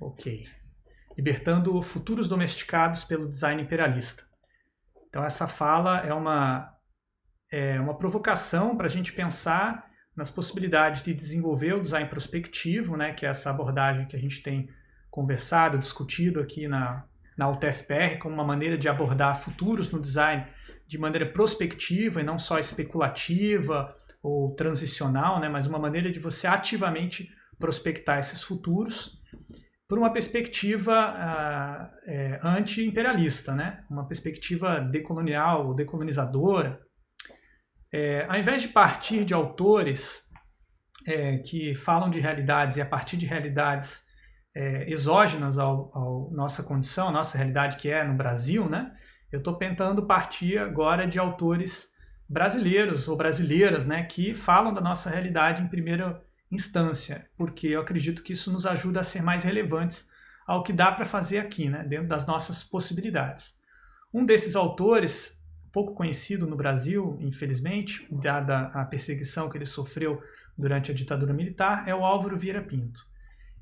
Ok. Libertando futuros domesticados pelo design imperialista. Então essa fala é uma, é uma provocação para a gente pensar nas possibilidades de desenvolver o design prospectivo, né, que é essa abordagem que a gente tem conversado, discutido aqui na, na UTFPR, como uma maneira de abordar futuros no design de maneira prospectiva e não só especulativa ou transicional, né, mas uma maneira de você ativamente prospectar esses futuros por uma perspectiva uh, é, anti-imperialista, né? uma perspectiva decolonial, decolonizadora. É, ao invés de partir de autores é, que falam de realidades e a partir de realidades é, exógenas à nossa condição, a nossa realidade que é no Brasil, né? eu estou tentando partir agora de autores brasileiros ou brasileiras né? que falam da nossa realidade em primeira instância, porque eu acredito que isso nos ajuda a ser mais relevantes ao que dá para fazer aqui, né, dentro das nossas possibilidades. Um desses autores, pouco conhecido no Brasil, infelizmente, dada a perseguição que ele sofreu durante a ditadura militar, é o Álvaro Vieira Pinto.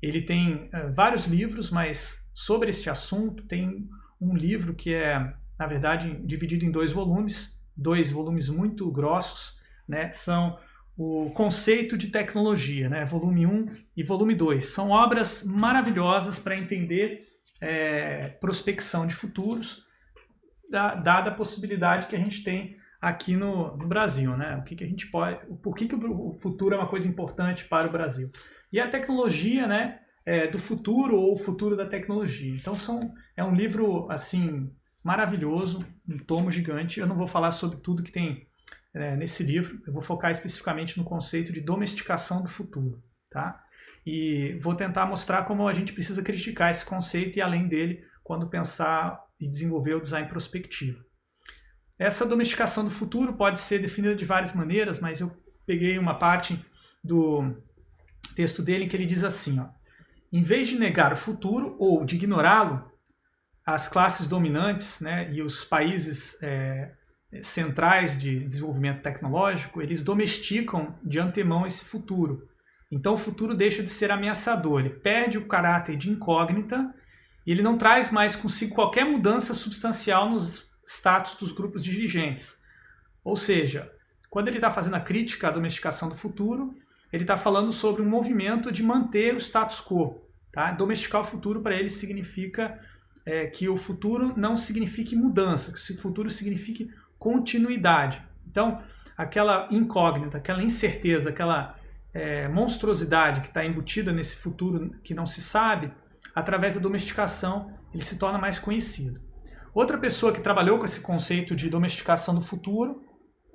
Ele tem uh, vários livros, mas sobre este assunto tem um livro que é, na verdade, dividido em dois volumes, dois volumes muito grossos, né, são o conceito de tecnologia, né? volume 1 e volume 2. São obras maravilhosas para entender é, prospecção de futuros, da, dada a possibilidade que a gente tem aqui no, no Brasil. Né? O que, que a gente pode, por que, que o futuro é uma coisa importante para o Brasil. E a tecnologia né, é, do futuro ou o futuro da tecnologia. Então são, é um livro assim maravilhoso, um tomo gigante. Eu não vou falar sobre tudo que tem é, nesse livro. Eu vou focar especificamente no conceito de domesticação do futuro. Tá? E vou tentar mostrar como a gente precisa criticar esse conceito e além dele quando pensar e desenvolver o design prospectivo. Essa domesticação do futuro pode ser definida de várias maneiras, mas eu peguei uma parte do texto dele em que ele diz assim, ó, em vez de negar o futuro ou de ignorá-lo, as classes dominantes né, e os países é, centrais de desenvolvimento tecnológico, eles domesticam de antemão esse futuro. Então o futuro deixa de ser ameaçador, ele perde o caráter de incógnita e ele não traz mais consigo qualquer mudança substancial nos status dos grupos dirigentes. Ou seja, quando ele está fazendo a crítica à domesticação do futuro, ele está falando sobre um movimento de manter o status quo. Tá? Domesticar o futuro para ele significa é, que o futuro não signifique mudança, que o futuro signifique continuidade. Então, aquela incógnita, aquela incerteza, aquela é, monstruosidade que está embutida nesse futuro que não se sabe, através da domesticação ele se torna mais conhecido. Outra pessoa que trabalhou com esse conceito de domesticação do futuro,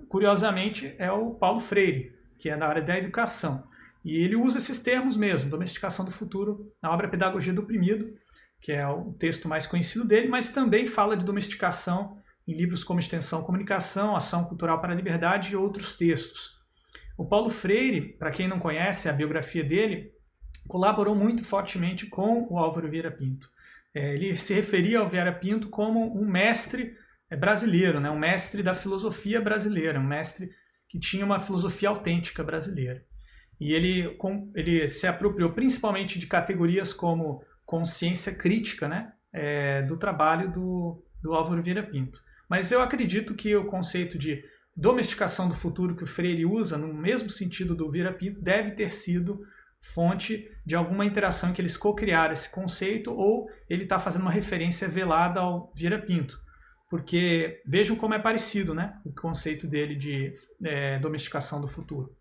curiosamente, é o Paulo Freire, que é na área da educação. E ele usa esses termos mesmo, domesticação do futuro, na obra Pedagogia do Oprimido, que é o texto mais conhecido dele, mas também fala de domesticação em livros como Extensão Comunicação, Ação Cultural para a Liberdade e outros textos. O Paulo Freire, para quem não conhece a biografia dele, colaborou muito fortemente com o Álvaro Vieira Pinto. É, ele se referia ao Vieira Pinto como um mestre é, brasileiro, né? um mestre da filosofia brasileira, um mestre que tinha uma filosofia autêntica brasileira. E ele, ele se apropriou principalmente de categorias como consciência crítica né? É, do trabalho do, do Álvaro Vieira Pinto. Mas eu acredito que o conceito de domesticação do futuro que o Freire usa, no mesmo sentido do Vira Pinto, deve ter sido fonte de alguma interação que eles co-criaram esse conceito ou ele está fazendo uma referência velada ao Vira Pinto. Porque vejam como é parecido né, o conceito dele de é, domesticação do futuro.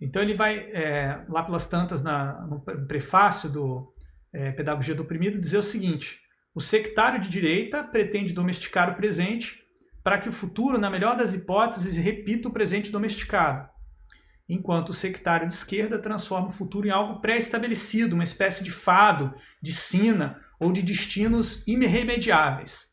Então ele vai, é, lá pelas tantas, na, no prefácio do é, Pedagogia do Oprimido, dizer o seguinte, o sectário de direita pretende domesticar o presente para que o futuro, na melhor das hipóteses, repita o presente domesticado, enquanto o sectário de esquerda transforma o futuro em algo pré-estabelecido, uma espécie de fado, de sina ou de destinos irremediáveis.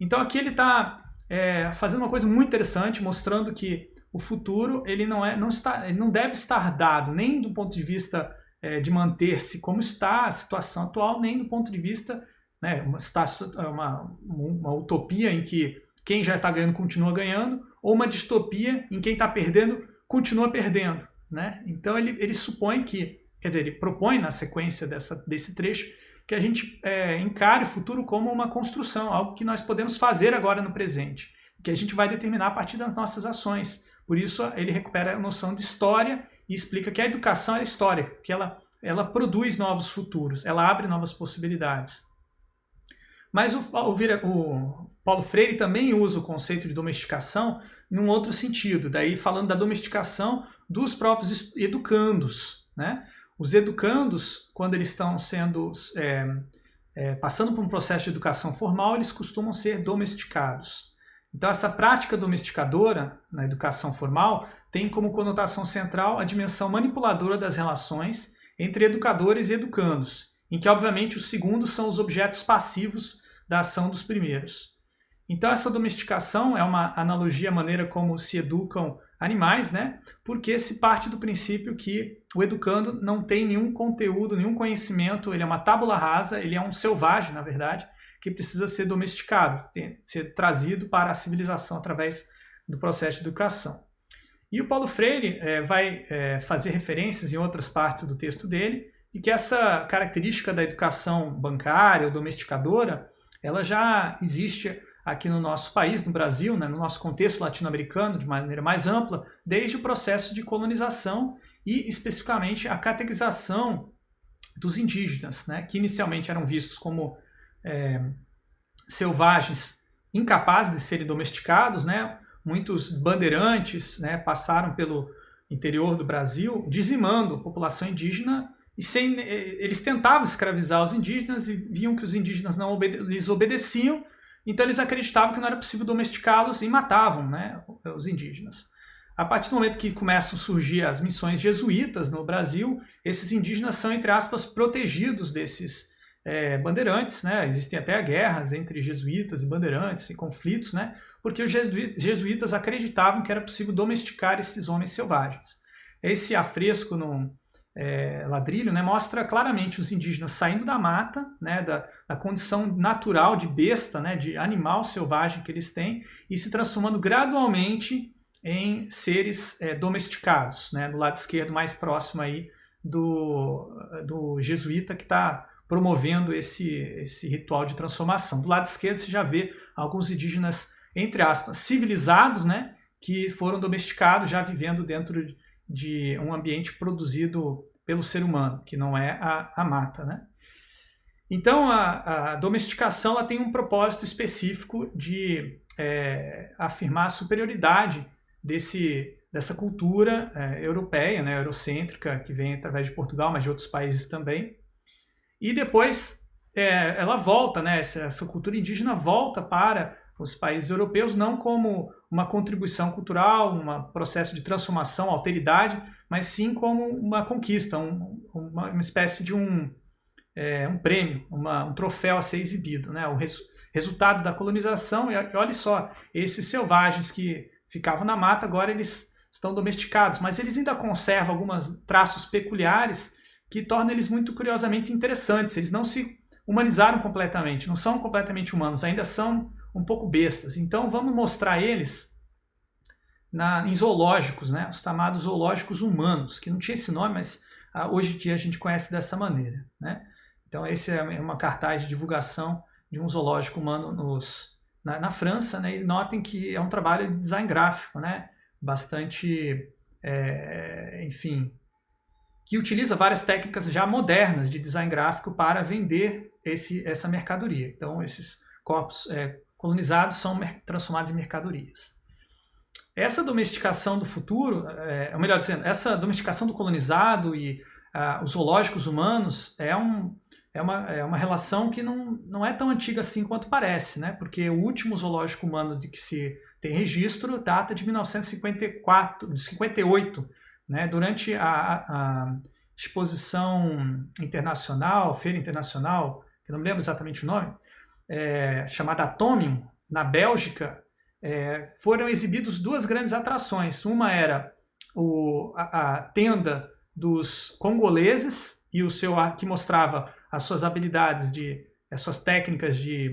Então aqui ele está é, fazendo uma coisa muito interessante, mostrando que o futuro ele não, é, não, está, ele não deve estar dado nem do ponto de vista é, de manter-se como está a situação atual, nem do ponto de vista né, uma, é uma, uma utopia em que quem já está ganhando continua ganhando, ou uma distopia em quem está perdendo continua perdendo. Né? Então ele, ele supõe que, quer dizer, ele propõe na sequência dessa, desse trecho que a gente é, encare o futuro como uma construção, algo que nós podemos fazer agora no presente, que a gente vai determinar a partir das nossas ações. Por isso ele recupera a noção de história e explica que a educação é história, que ela, ela produz novos futuros, ela abre novas possibilidades. Mas o, o, o Paulo Freire também usa o conceito de domesticação num outro sentido, daí falando da domesticação dos próprios educandos. Né? Os educandos, quando eles estão sendo é, é, passando por um processo de educação formal, eles costumam ser domesticados. Então, essa prática domesticadora na educação formal tem como conotação central a dimensão manipuladora das relações entre educadores e educandos, em que, obviamente, os segundos são os objetos passivos da ação dos primeiros. Então, essa domesticação é uma analogia à maneira como se educam animais, né? Porque se parte do princípio que o educando não tem nenhum conteúdo, nenhum conhecimento, ele é uma tábula rasa, ele é um selvagem, na verdade, que precisa ser domesticado, ser trazido para a civilização através do processo de educação. E o Paulo Freire é, vai é, fazer referências em outras partes do texto dele, e que essa característica da educação bancária ou domesticadora, ela já existe aqui no nosso país, no Brasil, né, no nosso contexto latino-americano, de maneira mais ampla, desde o processo de colonização e especificamente a catequização dos indígenas, né, que inicialmente eram vistos como é, selvagens incapazes de serem domesticados, né, muitos bandeirantes né, passaram pelo interior do Brasil dizimando a população indígena e sem, eles tentavam escravizar os indígenas e viam que os indígenas não obede lhes obedeciam então eles acreditavam que não era possível domesticá-los e matavam né, os indígenas. A partir do momento que começam a surgir as missões jesuítas no Brasil, esses indígenas são, entre aspas, protegidos desses é, bandeirantes, né? Existem até guerras entre jesuítas e bandeirantes e conflitos, né? Porque os jesuítas acreditavam que era possível domesticar esses homens selvagens. Esse afresco no, é, ladrilho, né, mostra claramente os indígenas saindo da mata, né, da, da, condição natural de besta, né, de animal selvagem que eles têm, e se transformando gradualmente em seres é, domesticados, né, no lado esquerdo mais próximo aí do, do jesuíta que está promovendo esse, esse ritual de transformação. Do lado esquerdo você já vê alguns indígenas, entre aspas, civilizados, né, que foram domesticados já vivendo dentro de um ambiente produzido pelo ser humano, que não é a, a mata. Né? Então, a, a domesticação ela tem um propósito específico de é, afirmar a superioridade desse, dessa cultura é, europeia, né, eurocêntrica, que vem através de Portugal, mas de outros países também. E depois é, ela volta, né, essa, essa cultura indígena volta para os países europeus, não como uma contribuição cultural, um processo de transformação, alteridade, mas sim como uma conquista, um, uma, uma, espécie de um, é, um prêmio, uma, um troféu a ser exibido. Né? O res, resultado da colonização, e olha só, esses selvagens que ficavam na mata, agora eles estão domesticados, mas eles ainda conservam alguns traços peculiares que tornam eles muito curiosamente interessantes. Eles não se humanizaram completamente, não são completamente humanos, ainda são um pouco bestas. Então vamos mostrar eles na, em zoológicos, né? os chamados zoológicos humanos, que não tinha esse nome, mas ah, hoje em dia a gente conhece dessa maneira. Né? Então esse é uma cartaz de divulgação de um zoológico humano nos, na, na, França, né? e notem que é um trabalho de design gráfico, né? bastante, é, enfim, que utiliza várias técnicas já modernas de design gráfico para vender esse, essa mercadoria. Então esses corpos é, colonizados são transformados em mercadorias. Essa domesticação do futuro, é, ou melhor dizendo, essa domesticação do colonizado e uh, os zoológicos humanos é, um, é, uma, é uma relação que não, não é tão antiga assim quanto parece, né? porque o último zoológico humano de que se tem registro data de 1954, de 58, né? durante a, a exposição internacional, feira internacional, que não me lembro exatamente o nome, é, chamada Atomium, na Bélgica, é, foram exibidos duas grandes atrações. Uma era o, a, a, tenda dos congoleses e o seu que mostrava as suas habilidades de as suas técnicas de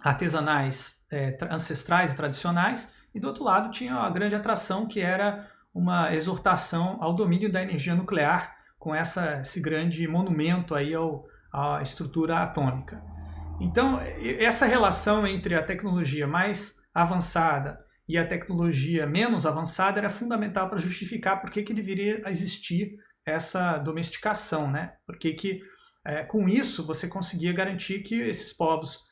artesanais é, ancestrais e tradicionais e do outro lado tinha a grande atração que era uma exortação ao domínio da energia nuclear com essa, esse grande monumento aí ao, a estrutura atômica. Então, essa relação entre a tecnologia mais avançada e a tecnologia menos avançada era fundamental para justificar por que, que deveria existir essa domesticação, né? Porque que, é, com isso você conseguia garantir que esses povos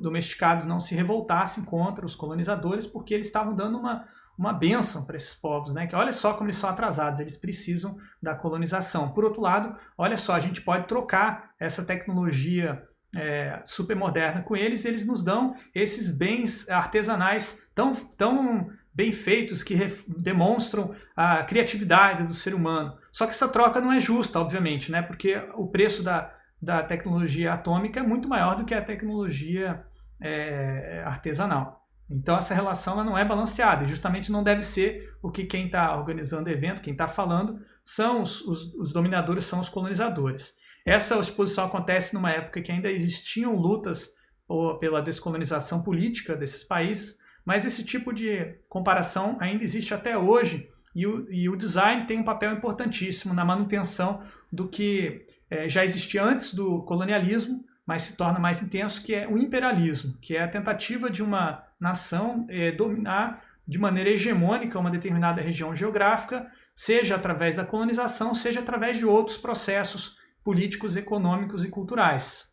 domesticados não se revoltassem contra os colonizadores, porque eles estavam dando uma, uma benção para esses povos, né? Que olha só como eles são atrasados, eles precisam da colonização. Por outro lado, olha só, a gente pode trocar essa tecnologia é, super moderna com eles, eles nos dão esses bens artesanais tão, tão bem feitos que demonstram a criatividade do ser humano. Só que essa troca não é justa, obviamente, né? Porque o preço da, da tecnologia atômica é muito maior do que a tecnologia é, artesanal. Então essa relação não é balanceada e justamente não deve ser o que quem está organizando o evento, quem está falando, são os, os, os, dominadores, são os colonizadores. Essa exposição acontece numa época que ainda existiam lutas pela descolonização política desses países, mas esse tipo de comparação ainda existe até hoje e o, e o design tem um papel importantíssimo na manutenção do que é, já existia antes do colonialismo, mas se torna mais intenso, que é o imperialismo, que é a tentativa de uma nação é, dominar de maneira hegemônica uma determinada região geográfica, seja através da colonização, seja através de outros processos políticos, econômicos e culturais.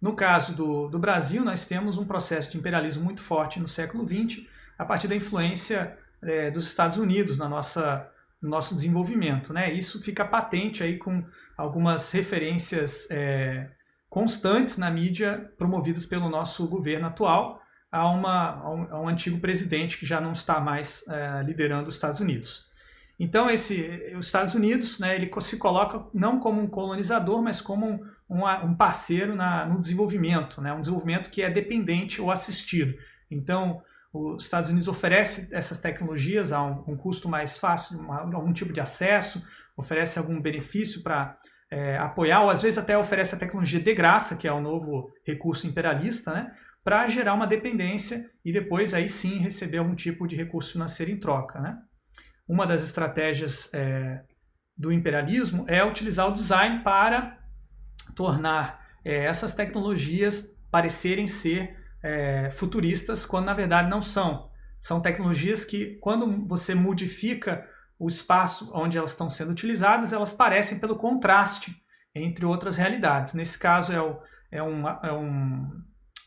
No caso do, do Brasil, nós temos um processo de imperialismo muito forte no século XX, a partir da influência é, dos Estados Unidos na nossa, no nosso desenvolvimento. Né? Isso fica patente aí com algumas referências é, constantes na mídia promovidas pelo nosso governo atual a, uma, a, um, a um antigo presidente que já não está mais é, liderando os Estados Unidos. Então, esse, os Estados Unidos né, ele se coloca não como um colonizador, mas como um, um, um parceiro na, no desenvolvimento, né, um desenvolvimento que é dependente ou assistido. Então, os Estados Unidos oferece essas tecnologias a um, um custo mais fácil, uma, algum tipo de acesso, oferece algum benefício para é, apoiar, ou às vezes até oferece a tecnologia de graça, que é o novo recurso imperialista, né, para gerar uma dependência e depois aí sim receber algum tipo de recurso financeiro em troca. Né? Uma das estratégias é, do imperialismo é utilizar o design para tornar é, essas tecnologias parecerem ser é, futuristas, quando na verdade não são. São tecnologias que, quando você modifica o espaço onde elas estão sendo utilizadas, elas parecem pelo contraste entre outras realidades. Nesse caso é, o, é, um, é um,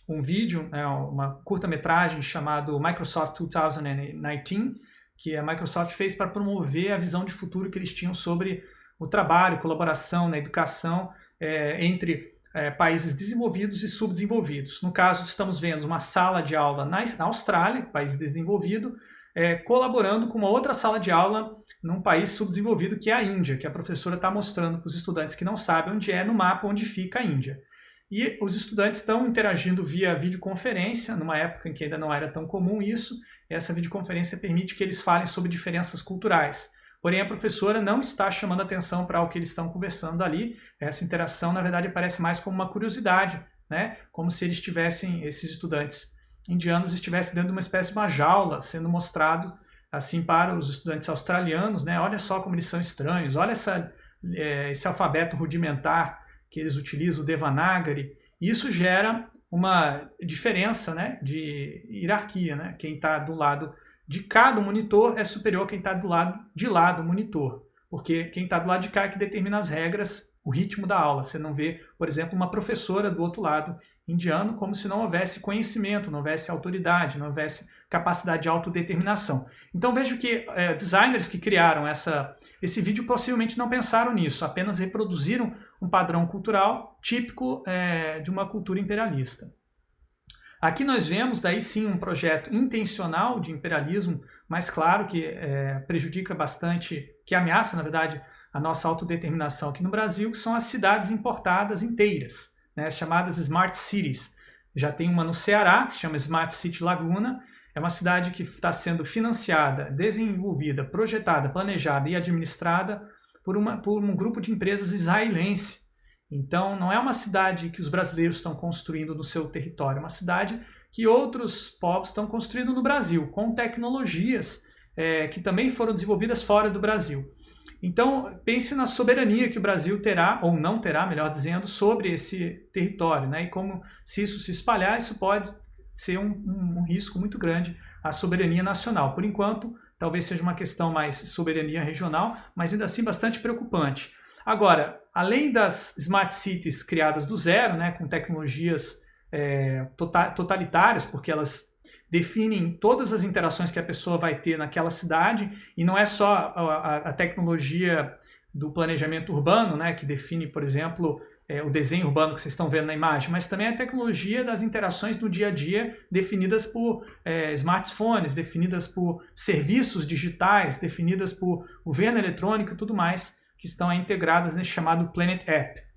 um vídeo, é uma curta-metragem chamado Microsoft 2019, que a Microsoft fez para promover a visão de futuro que eles tinham sobre o trabalho, colaboração na educação é, entre é, países desenvolvidos e subdesenvolvidos. No caso, estamos vendo uma sala de aula na, na Austrália, país desenvolvido, é, colaborando com uma outra sala de aula num país subdesenvolvido que é a Índia, que a professora está mostrando para os estudantes que não sabem onde é no mapa onde fica a Índia. E os estudantes estão interagindo via videoconferência, numa época em que ainda não era tão comum isso. Essa videoconferência permite que eles falem sobre diferenças culturais. Porém, a professora não está chamando atenção para o que eles estão conversando ali. Essa interação, na verdade, parece mais como uma curiosidade, né? como se eles tivessem, esses estudantes indianos estivessem dentro de uma espécie de uma jaula, sendo mostrado assim para os estudantes australianos, né? olha só como eles são estranhos, olha essa, é, esse alfabeto rudimentar que eles utilizam, o Devanagari. Isso gera uma diferença né, de hierarquia. Né? Quem está do lado de cá do monitor é superior a quem está do lado de lá do monitor. Porque quem está do lado de cá é que determina as regras, o ritmo da aula. Você não vê, por exemplo, uma professora do outro lado indiano como se não houvesse conhecimento, não houvesse autoridade, não houvesse capacidade de autodeterminação. Então vejo que é, designers que criaram essa, esse vídeo possivelmente não pensaram nisso, apenas reproduziram um padrão cultural típico é, de uma cultura imperialista. Aqui nós vemos, daí sim, um projeto intencional de imperialismo, mas claro que é, prejudica bastante, que ameaça, na verdade, a nossa autodeterminação aqui no Brasil, que são as cidades importadas inteiras, né, chamadas Smart Cities. Já tem uma no Ceará, que chama Smart City Laguna, é uma cidade que está sendo financiada, desenvolvida, projetada, planejada e administrada por, uma, por um grupo de empresas israelense, então, não é uma cidade que os brasileiros estão construindo no seu território, é uma cidade que outros povos estão construindo no Brasil, com tecnologias é, que também foram desenvolvidas fora do Brasil. Então, pense na soberania que o Brasil terá, ou não terá, melhor dizendo, sobre esse território, né? E como, se isso se espalhar, isso pode ser um, um, um risco muito grande à soberania nacional. Por enquanto, talvez seja uma questão mais soberania regional, mas ainda assim bastante preocupante. Agora, além das smart cities criadas do zero, né, com tecnologias é, tota-, totalitárias, porque elas definem todas as interações que a pessoa vai ter naquela cidade e não é só a, a tecnologia do planejamento urbano, né, que define, por exemplo, é, o desenho urbano que vocês estão vendo na imagem, mas também a tecnologia das interações do dia a dia definidas por é, smartphones, definidas por serviços digitais, definidas por governo eletrônico e tudo mais que estão integradas nesse chamado Planet App.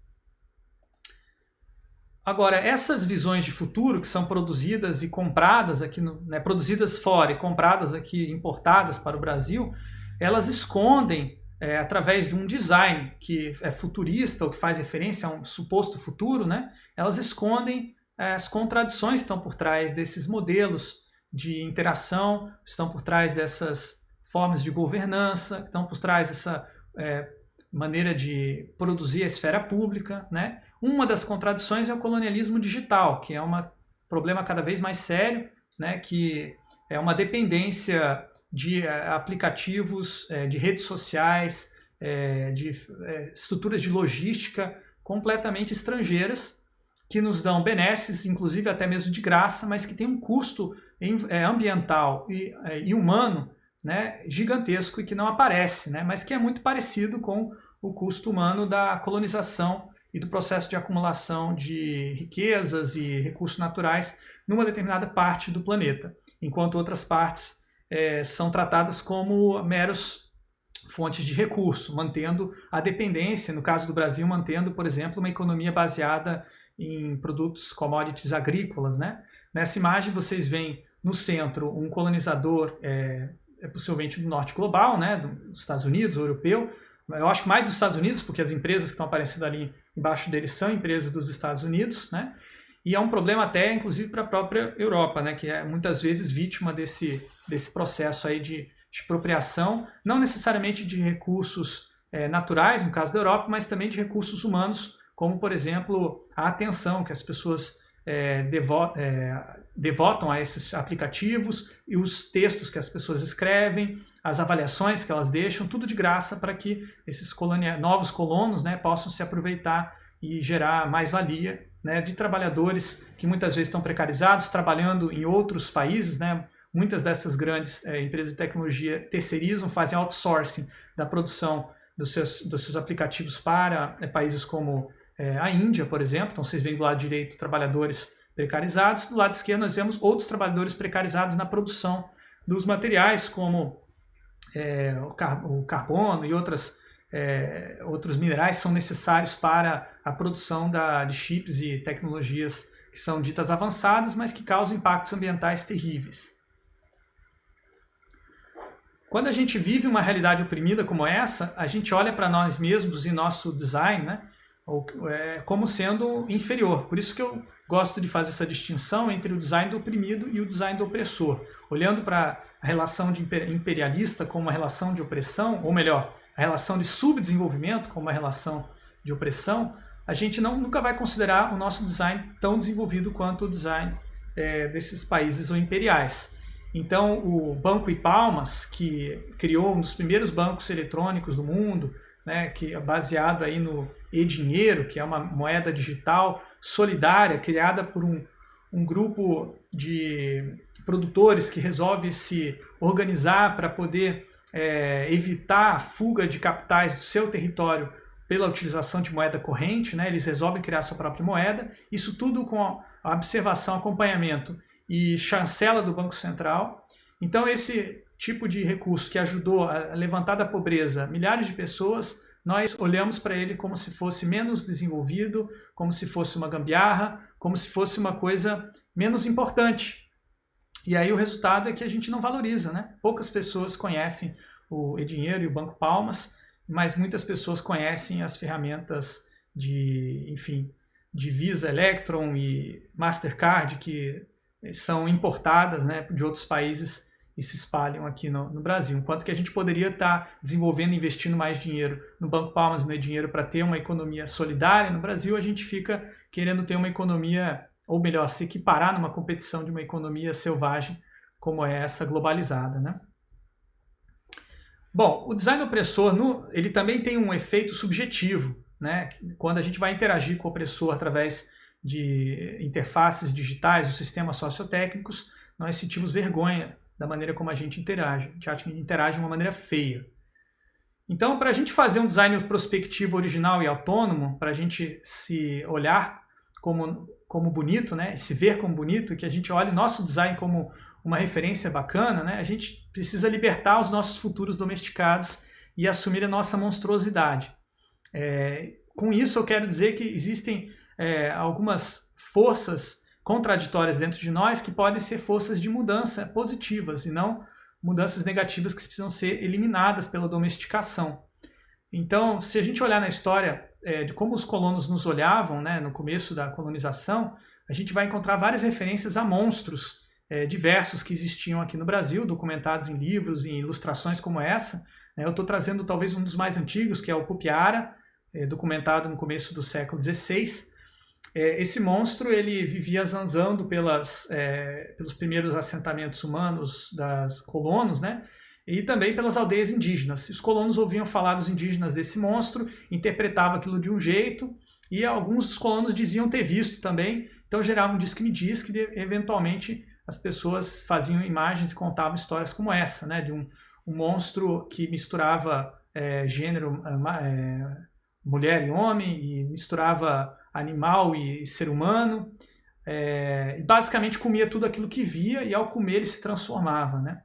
Agora, essas visões de futuro que são produzidas e compradas aqui, no, né, produzidas fora e compradas aqui, importadas para o Brasil, elas escondem, é, através de um design que é futurista ou que faz referência a um suposto futuro, né, elas escondem é, as contradições que estão por trás desses modelos de interação, estão por trás dessas formas de governança, estão por trás dessa é, maneira de produzir a esfera pública, né? Uma das contradições é o colonialismo digital, que é um problema cada vez mais sério, né? Que é uma dependência de eh, aplicativos, eh, de redes sociais, eh, de estruturas de logística completamente estrangeiras que nos dão benesses, inclusive até mesmo de graça, mas que tem um custo ambiental e, humano né, gigantesco e que não aparece, né, mas que é muito parecido com o custo humano da colonização e do processo de acumulação de riquezas e recursos naturais numa determinada parte do planeta, enquanto outras partes é, são tratadas como meros fontes de recurso, mantendo a dependência, no caso do Brasil, mantendo, por exemplo, uma economia baseada em produtos, commodities agrícolas. Né? Nessa imagem vocês veem no centro um colonizador, é, é possivelmente do norte global, né, dos Estados Unidos, europeu, eu acho que mais dos Estados Unidos, porque as empresas que estão aparecendo ali embaixo deles são empresas dos Estados Unidos, né? E é um problema até, inclusive, para a própria Europa, né? Que é muitas vezes vítima desse, desse processo aí de expropriação, não necessariamente de recursos é, naturais, no caso da Europa, mas também de recursos humanos, como, por exemplo, a atenção que as pessoas é, devo, é, devotam a esses aplicativos e os textos que as pessoas escrevem, as avaliações que elas deixam, tudo de graça para que esses colonia, novos colonos né, possam se aproveitar e gerar mais valia né, de trabalhadores que muitas vezes estão precarizados, trabalhando em outros países. Né, muitas dessas grandes é, empresas de tecnologia terceirizam, fazem outsourcing da produção dos seus, dos seus aplicativos para é, países como é, a Índia, por exemplo. Então vocês veem do lado direito trabalhadores precarizados, do lado esquerdo nós vemos outros trabalhadores precarizados na produção dos materiais, como é, o, car o, carbono e outras, é, outros minerais são necessários para a produção da, de chips e tecnologias que são ditas avançadas, mas que causam impactos ambientais terríveis. Quando a gente vive uma realidade oprimida como essa, a gente olha para nós mesmos e nosso design né, é, como sendo inferior. Por isso que eu gosto de fazer essa distinção entre o design do oprimido e o design do opressor. Olhando para a relação de imperialista como uma relação de opressão, ou melhor, a relação de subdesenvolvimento como uma relação de opressão, a gente não, nunca vai considerar o nosso design tão desenvolvido quanto o design é, desses países ou imperiais. Então, o Banco e Palmas, que criou um dos primeiros bancos eletrônicos do mundo, né, que é baseado aí no e-dinheiro, que é uma moeda digital solidária criada por um, um grupo de produtores que resolve se organizar para poder é, evitar a fuga de capitais do seu território pela utilização de moeda corrente, né? eles resolvem criar sua própria moeda, isso tudo com a observação, acompanhamento e chancela do Banco Central. Então esse tipo de recurso que ajudou a levantar da pobreza milhares de pessoas, nós olhamos para ele como se fosse menos desenvolvido, como se fosse uma gambiarra, como se fosse uma coisa menos importante. E aí o resultado é que a gente não valoriza, né? Poucas pessoas conhecem o e-dinheiro e o Banco Palmas, mas muitas pessoas conhecem as ferramentas de, enfim, de Visa, Electron e Mastercard que são importadas, né, de outros países e se espalham aqui no, no Brasil. Enquanto que a gente poderia estar tá desenvolvendo, investindo mais dinheiro no Banco Palmas, no dinheiro para ter uma economia solidária, no Brasil a gente fica querendo ter uma economia, ou melhor, se equiparar numa competição de uma economia selvagem como é essa globalizada. Né? Bom, o design opressor no, ele também tem um efeito subjetivo. Né? Quando a gente vai interagir com o opressor através de interfaces digitais, os sistemas sociotécnicos, nós sentimos vergonha da maneira como a gente interage. A gente acha que interage de uma maneira feia. Então, para a gente fazer um design prospectivo original e autônomo, para a gente se olhar como, como bonito, né? se ver como bonito, que a gente olhe nosso design como uma referência bacana, né? a gente precisa libertar os nossos futuros domesticados e assumir a nossa monstruosidade. É, com isso, eu quero dizer que existem é, algumas forças contraditórias dentro de nós que podem ser forças de mudança positivas e não mudanças negativas que precisam ser eliminadas pela domesticação. Então, se a gente olhar na história é, de como os colonos nos olhavam né, no começo da colonização, a gente vai encontrar várias referências a monstros é, diversos que existiam aqui no Brasil, documentados em livros e ilustrações como essa. Né. Eu estou trazendo talvez um dos mais antigos, que é o Pupiara, é, documentado no começo do século XVI, é, esse monstro ele vivia zanzando pelas, é, pelos primeiros assentamentos humanos das colonos, né? E também pelas aldeias indígenas. Os colonos ouviam falar dos indígenas desse monstro, interpretavam aquilo de um jeito, e alguns dos colonos diziam ter visto também, então gerava um disque-me-diz que eventualmente as pessoas faziam imagens e contavam histórias como essa, né? De um, um monstro que misturava é, gênero, é, mulher e homem, e misturava animal e ser humano. É, basicamente comia tudo aquilo que via e ao comer ele se transformava. Né?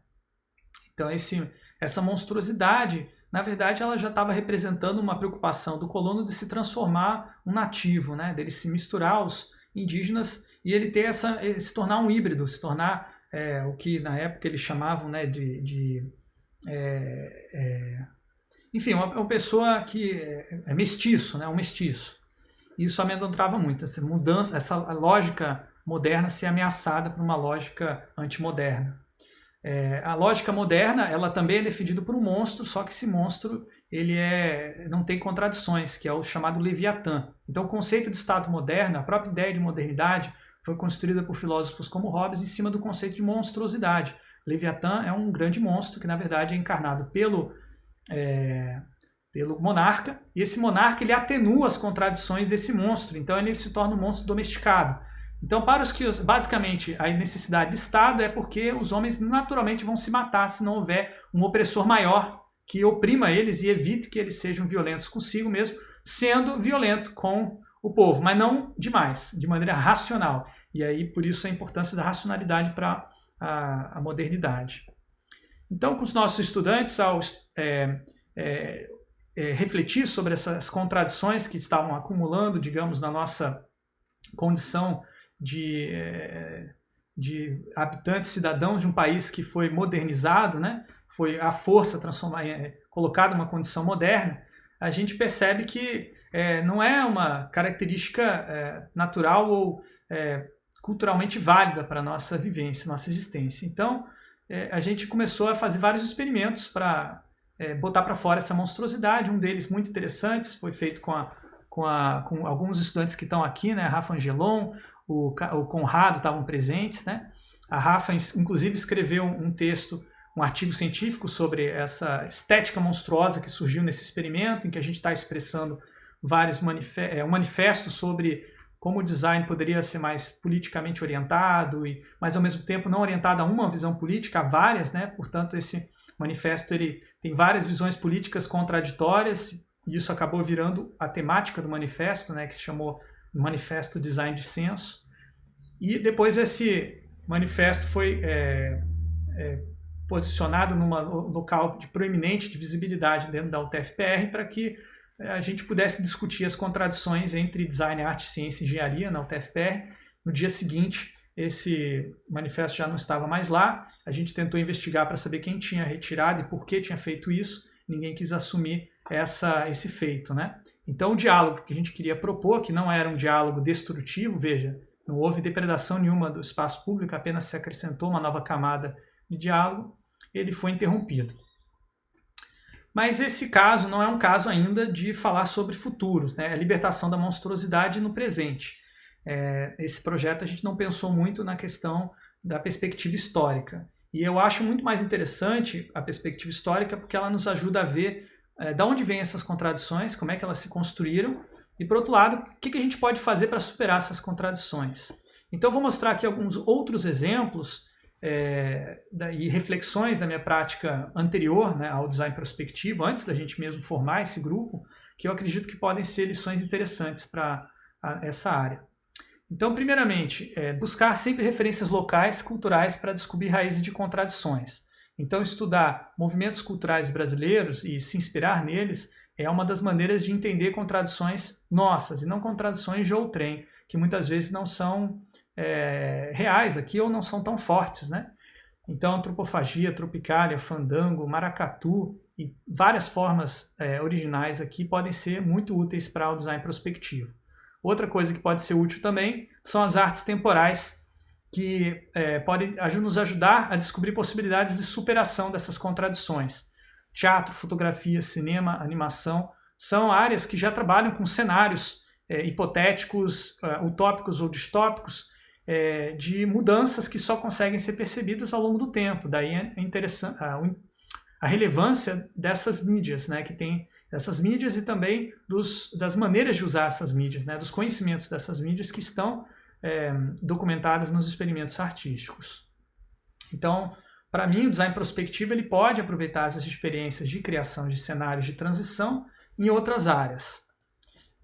Então esse, essa monstruosidade, na verdade, ela já estava representando uma preocupação do colono de se transformar um nativo, né? dele se misturar aos indígenas e ele ter essa, se tornar um híbrido, se tornar é, o que na época eles chamavam né, de, de é, é enfim, uma, uma, pessoa que é, é mestiço, né, um mestiço isso amedrontava muito, essa mudança, essa lógica moderna ser ameaçada por uma lógica antimoderna. É, a lógica moderna, ela também é defendida por um monstro, só que esse monstro ele é, não tem contradições, que é o chamado Leviatã. Então o conceito de Estado moderno, a própria ideia de modernidade, foi construída por filósofos como Hobbes em cima do conceito de monstruosidade. Leviatã é um grande monstro que na verdade é encarnado pelo é, pelo monarca, e esse monarca ele atenua as contradições desse monstro, então ele se torna um monstro domesticado. Então, para os que, basicamente, a necessidade de Estado é porque os homens naturalmente vão se matar se não houver um opressor maior que oprima eles e evite que eles sejam violentos consigo mesmo, sendo violento com o povo, mas não demais, de maneira racional. E aí, por isso, a importância da racionalidade para a, a, modernidade. Então, com os nossos estudantes, ao é, é, é, refletir sobre essas contradições que estavam acumulando, digamos, na nossa condição de, é, de habitantes, cidadãos de um país que foi modernizado, né? foi a força transformar, é, colocada numa condição moderna, a gente percebe que é, não é uma característica é, natural ou é, culturalmente válida para a nossa vivência, nossa existência. Então, a gente começou a fazer vários experimentos para é, botar para fora essa monstruosidade. Um deles muito interessante foi feito com, a, com, a, com alguns estudantes que estão aqui, né? Rafa Angelon, o, o Conrado estavam presentes, né? A Rafa, inclusive, escreveu um texto, um artigo científico sobre essa estética monstruosa que surgiu nesse experimento, em que a gente está expressando vários manifestos, é, um manifesto sobre como o design poderia ser mais politicamente orientado, e, mas ao mesmo tempo não orientado a uma visão política, a várias, né? Portanto, esse manifesto ele tem várias visões políticas contraditórias e isso acabou virando a temática do manifesto, né, que se chamou Manifesto Design de Senso. E depois esse manifesto foi é, é, posicionado num local de proeminente de visibilidade dentro da UTFPR para que é, a gente pudesse discutir as contradições entre design, arte, ciência e engenharia na UTFPR. No dia seguinte, esse manifesto já não estava mais lá. A gente tentou investigar para saber quem tinha retirado e por que tinha feito isso. Ninguém quis assumir essa, esse feito, né? Então o diálogo que a gente queria propor, que não era um diálogo destrutivo, veja, não houve depredação nenhuma do espaço público, apenas se acrescentou uma nova camada de diálogo, ele foi interrompido. Mas esse caso não é um caso ainda de falar sobre futuros, né? a libertação da monstruosidade no presente. É, esse projeto a gente não pensou muito na questão da perspectiva histórica. E eu acho muito mais interessante a perspectiva histórica porque ela nos ajuda a ver é, de onde vêm essas contradições, como é que elas se construíram, e por outro lado, o que, que a gente pode fazer para superar essas contradições. Então eu vou mostrar aqui alguns outros exemplos é, e reflexões da minha prática anterior né, ao design prospectivo, antes da gente mesmo formar esse grupo, que eu acredito que podem ser lições interessantes para essa área. Então, primeiramente, é, buscar sempre referências locais, culturais, para descobrir raízes de contradições. Então, estudar movimentos culturais brasileiros e se inspirar neles é uma das maneiras de entender contradições nossas, e não contradições de outrem, que muitas vezes não são é, reais aqui ou não são tão fortes, né? Então, antropofagia, tropicália, fandango, maracatu e várias formas é, originais aqui podem ser muito úteis para o design prospectivo. Outra coisa que pode ser útil também são as artes temporais, que é, podem nos ajudar a descobrir possibilidades de superação dessas contradições. Teatro, fotografia, cinema, animação são áreas que já trabalham com cenários é, hipotéticos, uh, utópicos ou distópicos é, de mudanças que só conseguem ser percebidas ao longo do tempo. Daí é interessante a, a relevância dessas mídias, né, que tem essas mídias e também dos, das maneiras de usar essas mídias, né, dos conhecimentos dessas mídias que estão é, documentadas nos experimentos artísticos. Então, para mim, o design prospectivo ele pode aproveitar essas experiências de criação de cenários de transição em outras áreas.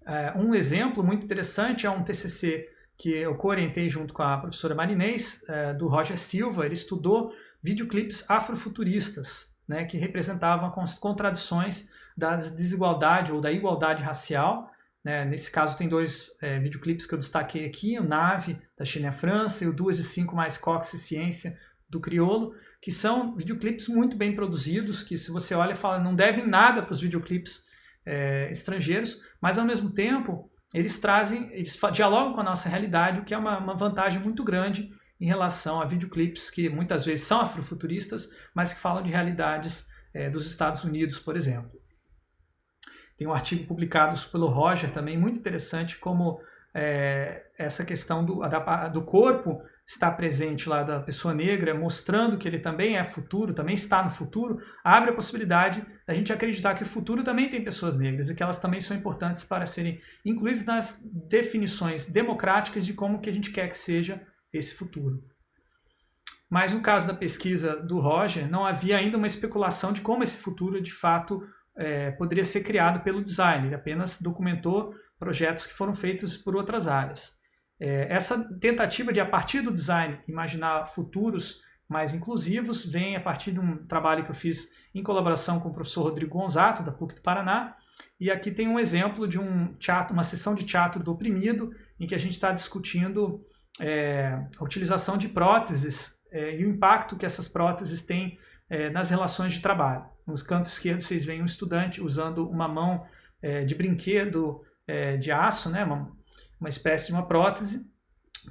É, um exemplo muito interessante é um TCC que eu co-orientei junto com a professora Marinês, é, do Roger Silva, ele estudou videoclipes afrofuturistas, né, que representavam contradições da desigualdade ou da igualdade racial. Né? Nesse caso tem dois é, videoclipes que eu destaquei aqui, o Nave, da China e França, e o Duas de Cinco mais Cox e Ciência, do Criolo, que são videoclipes muito bem produzidos, que se você olha fala não devem nada para os videoclipes é, estrangeiros, mas ao mesmo tempo eles trazem, eles dialogam com a nossa realidade, o que é uma, uma vantagem muito grande em relação a videoclipes que muitas vezes são afrofuturistas, mas que falam de realidades é, dos Estados Unidos, por exemplo. Tem um artigo publicado pelo Roger também, muito interessante, como é, essa questão do, da, do corpo está presente lá da pessoa negra, mostrando que ele também é futuro, também está no futuro, abre a possibilidade da gente acreditar que o futuro também tem pessoas negras e que elas também são importantes para serem incluídas nas definições democráticas de como que a gente quer que seja esse futuro. Mas no caso da pesquisa do Roger, não havia ainda uma especulação de como esse futuro de fato é, poderia ser criado pelo design, ele apenas documentou projetos que foram feitos por outras áreas. É, essa tentativa de, a partir do design, imaginar futuros mais inclusivos, vem a partir de um trabalho que eu fiz em colaboração com o professor Rodrigo Gonzato, da PUC do Paraná, e aqui tem um exemplo de um teatro, uma sessão de teatro do oprimido, em que a gente está discutindo é, a utilização de próteses é, e o impacto que essas próteses têm é, nas relações de trabalho. Nos cantos esquerdos vocês veem um estudante usando uma mão é, de brinquedo é, de aço, né, uma, uma espécie de uma prótese,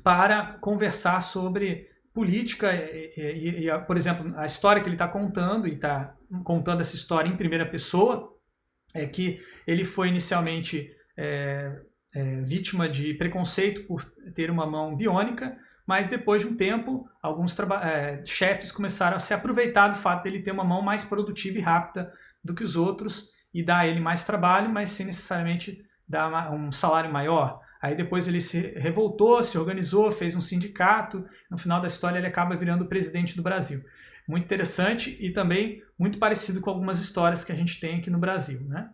para conversar sobre política e, e, e, por exemplo, a história que ele está contando, e está contando essa história em primeira pessoa, é que ele foi inicialmente é, é, vítima de preconceito por ter uma mão biônica, mas depois de um tempo, alguns é, chefes começaram a se aproveitar do fato dele ter uma mão mais produtiva e rápida do que os outros e dar a ele mais trabalho, mas sem necessariamente dar um salário maior. Aí depois ele se revoltou, se organizou, fez um sindicato. No final da história ele acaba virando presidente do Brasil. Muito interessante e também muito parecido com algumas histórias que a gente tem aqui no Brasil, né?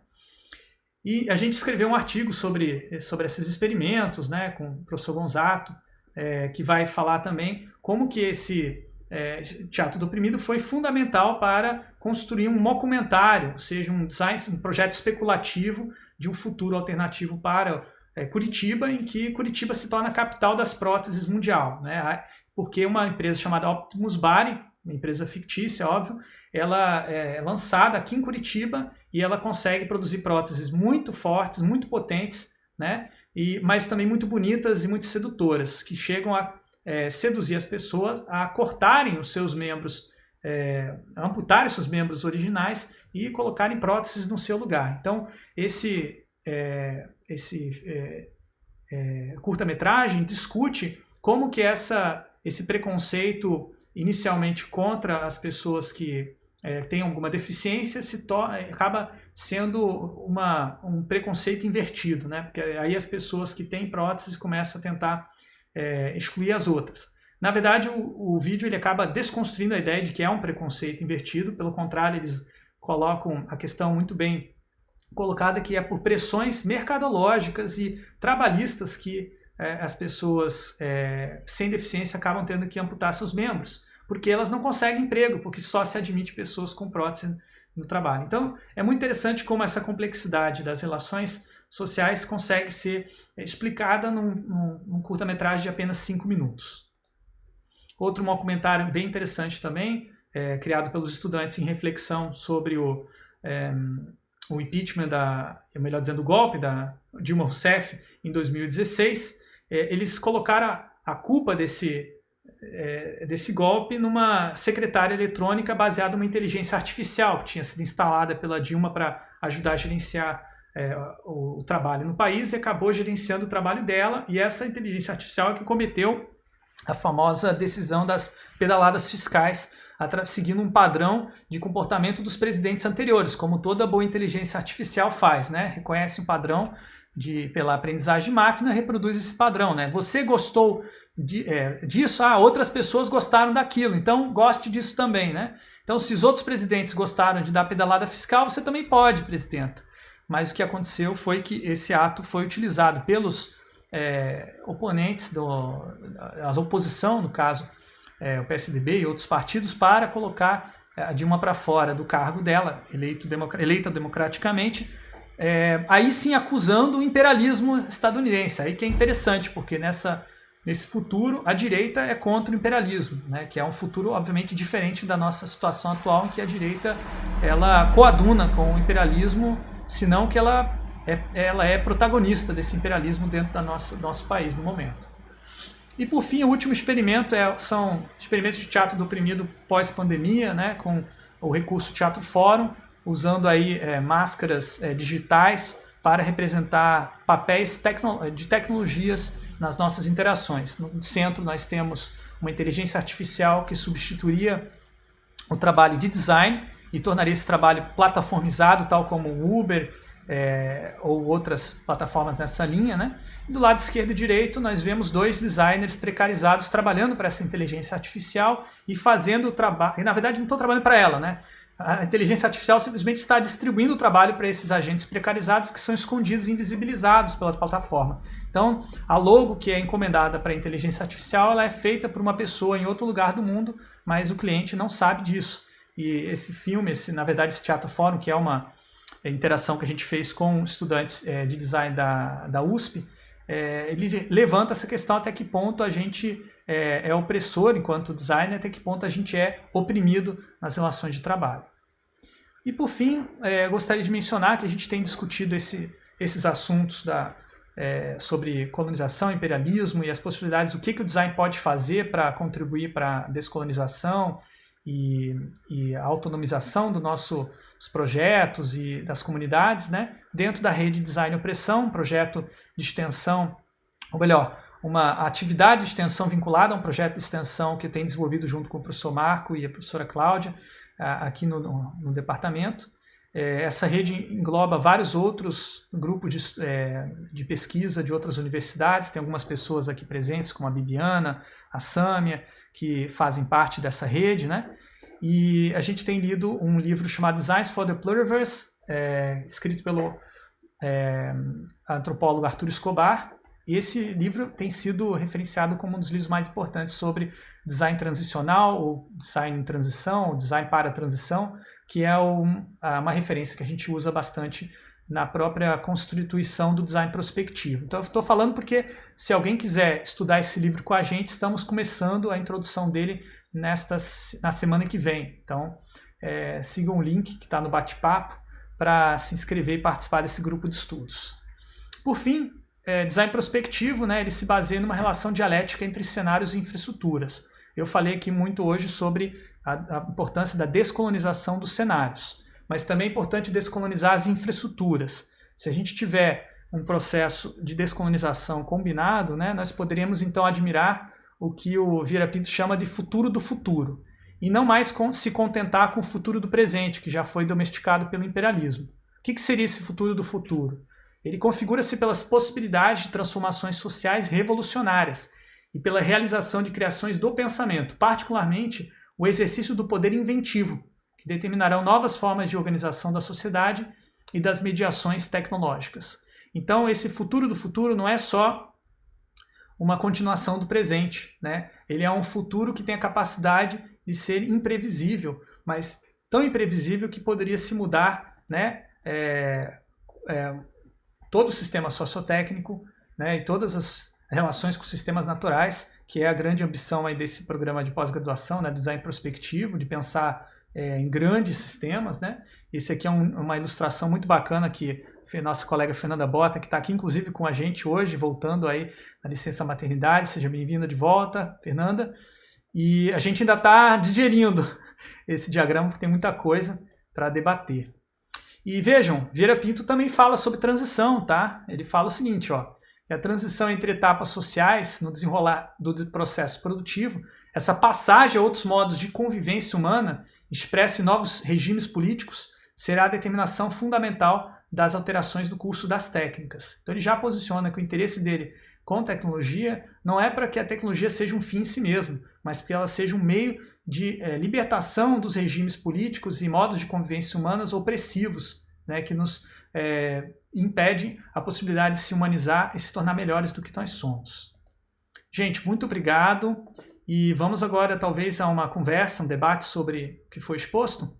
E a gente escreveu um artigo sobre, sobre esses experimentos, né, com o professor Gonzato, é, que vai falar também como que esse é, Teatro do Oprimido foi fundamental para construir um documentário, ou seja, um, design, um projeto especulativo de um futuro alternativo para é, Curitiba, em que Curitiba se torna a capital das próteses mundial. Né? Porque uma empresa chamada Optimus Bari, uma empresa fictícia, óbvio, ela é lançada aqui em Curitiba e ela consegue produzir próteses muito fortes, muito potentes, né? E, mas também muito bonitas e muito sedutoras, que chegam a é, seduzir as pessoas a cortarem os seus membros é, amputarem seus membros originais e colocarem próteses no seu lugar. Então, esse, é, esse é, é curta-metragem discute como que essa, esse preconceito inicialmente contra as pessoas que é, têm alguma deficiência se acaba sendo uma, um preconceito invertido, né? porque aí as pessoas que têm próteses começam a tentar é, excluir as outras. Na verdade, o, o, vídeo ele acaba desconstruindo a ideia de que é um preconceito invertido, pelo contrário, eles colocam a questão muito bem colocada, que é por pressões mercadológicas e trabalhistas que é, as pessoas é, sem deficiência acabam tendo que amputar seus membros, porque elas não conseguem emprego, porque só se admite pessoas com prótese no trabalho. Então, é muito interessante como essa complexidade das relações sociais consegue ser é, explicada num, num, num curta-metragem de apenas cinco minutos. Outro documentário bem interessante também, é, criado pelos estudantes em reflexão sobre o, é, o impeachment, da, melhor dizendo, o golpe da Dilma Rousseff em 2016, é, eles colocaram a, a culpa desse, é, desse golpe numa secretária eletrônica baseada numa inteligência artificial que tinha sido instalada pela Dilma para ajudar a gerenciar é, o, o, trabalho no país e acabou gerenciando o trabalho dela e essa inteligência artificial é que cometeu a famosa decisão das pedaladas fiscais seguindo um padrão de comportamento dos presidentes anteriores, como toda boa inteligência artificial faz, né? Reconhece um padrão de, pela aprendizagem de máquina, reproduz esse padrão, né? Você gostou de, é, disso, ah, outras pessoas gostaram daquilo, então goste disso também, né? Então, se os outros presidentes gostaram de dar pedalada fiscal, você também pode, presidenta. Mas o que aconteceu foi que esse ato foi utilizado pelos é, oponentes, do, a oposição, no caso, é, o PSDB e outros partidos, para colocar é, a Dilma para fora do cargo dela, eleito, eleita democraticamente, é, aí sim acusando o imperialismo estadunidense. Aí que é interessante, porque nessa, nesse futuro a direita é contra o imperialismo, né, que é um futuro obviamente diferente da nossa situação atual, em que a direita ela coaduna com o imperialismo, senão que ela é, ela é protagonista desse imperialismo dentro da nossa, do nosso país no momento. E por fim, o último experimento é, são experimentos de teatro do oprimido pós-pandemia, né, com o recurso Teatro Fórum, usando aí é, máscaras é, digitais para representar papéis tecno de tecnologias nas nossas interações. No centro nós temos uma inteligência artificial que substituiria o trabalho de design e tornaria esse trabalho plataformizado, tal como o Uber é, ou outras plataformas nessa linha. Né? Do lado esquerdo e direito, nós vemos dois designers precarizados trabalhando para essa inteligência artificial e fazendo o trabalho. E na verdade não estão trabalhando para ela, né? A inteligência artificial simplesmente está distribuindo o trabalho para esses agentes precarizados que são escondidos e invisibilizados pela plataforma. Então, a logo que é encomendada para a inteligência artificial ela é feita por uma pessoa em outro lugar do mundo, mas o cliente não sabe disso. E esse filme, esse, na verdade, esse Teatro Fórum, que é uma é, interação que a gente fez com estudantes é, de design da, da USP, é, ele levanta essa questão até que ponto a gente é, é, opressor enquanto designer, até que ponto a gente é oprimido nas relações de trabalho. E por fim, é, gostaria de mencionar que a gente tem discutido esse, esses assuntos da, é, sobre colonização, imperialismo e as possibilidades, o que, que o design pode fazer para contribuir para a descolonização e, e a autonomização dos nossos projetos e das comunidades, né? dentro da rede Design Opressão, um projeto de extensão, ou melhor, uma atividade de extensão vinculada a um projeto de extensão que tenho desenvolvido junto com o professor Marco e a professora Cláudia, aqui no, no, no departamento. É, essa rede engloba vários outros grupos de, é, de, pesquisa de outras universidades, tem algumas pessoas aqui presentes, como a Bibiana, a Sâmia, que fazem parte dessa rede, né? E a gente tem lido um livro chamado Designs for the Pluriverse, é, escrito pelo é, antropólogo Arthur Escobar. Esse livro tem sido referenciado como um dos livros mais importantes sobre design transicional, ou design em transição, ou design para transição, que é um, uma referência que a gente usa bastante na própria constituição do design prospectivo. Então eu estou falando porque se alguém quiser estudar esse livro com a gente, estamos começando a introdução dele nesta, na semana que vem. Então é, sigam o link que está no bate-papo para se inscrever e participar desse grupo de estudos. Por fim, é, design prospectivo, né, ele se baseia numa relação dialética entre cenários e infraestruturas. Eu falei aqui muito hoje sobre a, a importância da descolonização dos cenários, mas também é importante descolonizar as infraestruturas. Se a gente tiver um processo de descolonização combinado, né, nós poderíamos então admirar o que o Vieira Pinto chama de futuro do futuro, e não mais com, se contentar com o futuro do presente, que já foi domesticado pelo imperialismo. O que, que seria esse futuro do futuro? Ele configura-se pelas possibilidades de transformações sociais revolucionárias e pela realização de criações do pensamento, particularmente o exercício do poder inventivo, que determinarão novas formas de organização da sociedade e das mediações tecnológicas. Então, esse futuro do futuro não é só uma continuação do presente, né? Ele é um futuro que tem a capacidade de ser imprevisível, mas tão imprevisível que poderia se mudar, né? É, é, todo o sistema sociotécnico né, e todas as relações com sistemas naturais, que é a grande ambição aí desse programa de pós-graduação, né, design prospectivo, de pensar é, em grandes sistemas. Né? Esse aqui é um, uma ilustração muito bacana que nossa colega Fernanda Bota, que está aqui inclusive com a gente hoje, voltando aí na licença maternidade. Seja bem-vinda de volta, Fernanda. E a gente ainda está digerindo esse diagrama, porque tem muita coisa para debater. E vejam, Vieira Pinto também fala sobre transição, tá? Ele fala o seguinte, ó, que a transição entre etapas sociais no desenrolar do processo produtivo, essa passagem a outros modos de convivência humana, expressa em novos regimes políticos, será a determinação fundamental das alterações do curso das técnicas. Então ele já posiciona que o interesse dele com tecnologia não é para que a tecnologia seja um fim em si mesmo, mas que ela seja um meio de é, libertação dos regimes políticos e modos de convivência humanas opressivos, né, que nos é, impedem a possibilidade de se humanizar e se tornar melhores do que nós somos. Gente, muito obrigado e vamos agora talvez a uma conversa, um debate sobre o que foi exposto.